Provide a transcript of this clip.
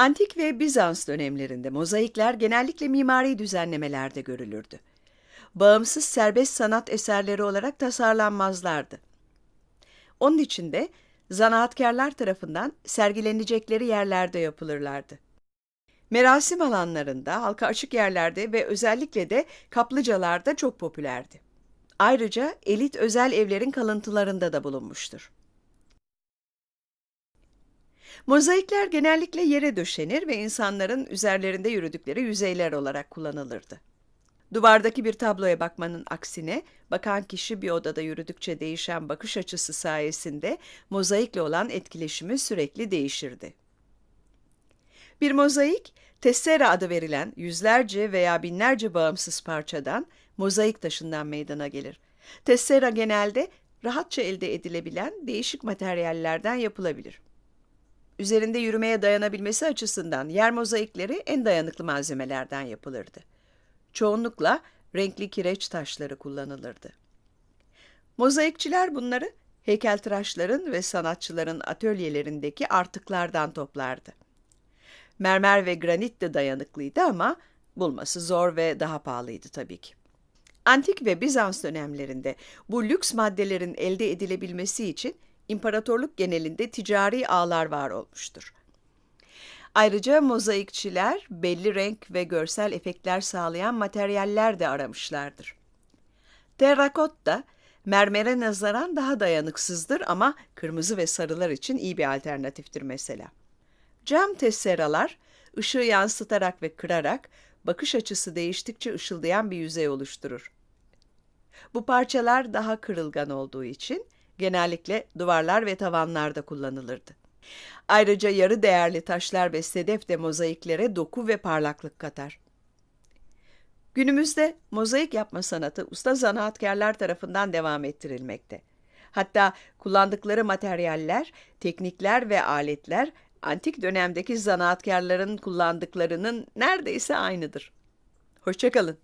Antik ve Bizans dönemlerinde mozaikler genellikle mimari düzenlemelerde görülürdü. Bağımsız serbest sanat eserleri olarak tasarlanmazlardı. Onun için de zanaatkarlar tarafından sergilenecekleri yerlerde yapılırlardı. Merasim alanlarında, halka açık yerlerde ve özellikle de kaplıcalarda çok popülerdi. Ayrıca elit özel evlerin kalıntılarında da bulunmuştur. Mozaikler genellikle yere döşenir ve insanların üzerlerinde yürüdükleri yüzeyler olarak kullanılırdı. Duvardaki bir tabloya bakmanın aksine, bakan kişi bir odada yürüdükçe değişen bakış açısı sayesinde mozaikle olan etkileşimi sürekli değişirdi. Bir mozaik, tessera adı verilen yüzlerce veya binlerce bağımsız parçadan, mozaik taşından meydana gelir. Tessera genelde rahatça elde edilebilen değişik materyallerden yapılabilir. Üzerinde yürümeye dayanabilmesi açısından yer mozaikleri en dayanıklı malzemelerden yapılırdı. Çoğunlukla renkli kireç taşları kullanılırdı. Mozaikçiler bunları heykeltıraşların ve sanatçıların atölyelerindeki artıklardan toplardı. Mermer ve granit de dayanıklıydı ama bulması zor ve daha pahalıydı tabii ki. Antik ve Bizans dönemlerinde bu lüks maddelerin elde edilebilmesi için imparatorluk genelinde ticari ağlar var olmuştur. Ayrıca mozaikçiler belli renk ve görsel efektler sağlayan materyaller de aramışlardır. Terrakotta mermere nazaran daha dayanıksızdır ama kırmızı ve sarılar için iyi bir alternatiftir mesela. Cam tesseralar ışığı yansıtarak ve kırarak bakış açısı değiştikçe ışıldayan bir yüzey oluşturur. Bu parçalar daha kırılgan olduğu için genellikle duvarlar ve tavanlarda kullanılırdı. Ayrıca yarı değerli taşlar ve sedef de mozaiklere doku ve parlaklık katar. Günümüzde mozaik yapma sanatı usta zanaatkarlar tarafından devam ettirilmekte. Hatta kullandıkları materyaller, teknikler ve aletler antik dönemdeki zanaatkarların kullandıklarının neredeyse aynıdır. Hoşçakalın.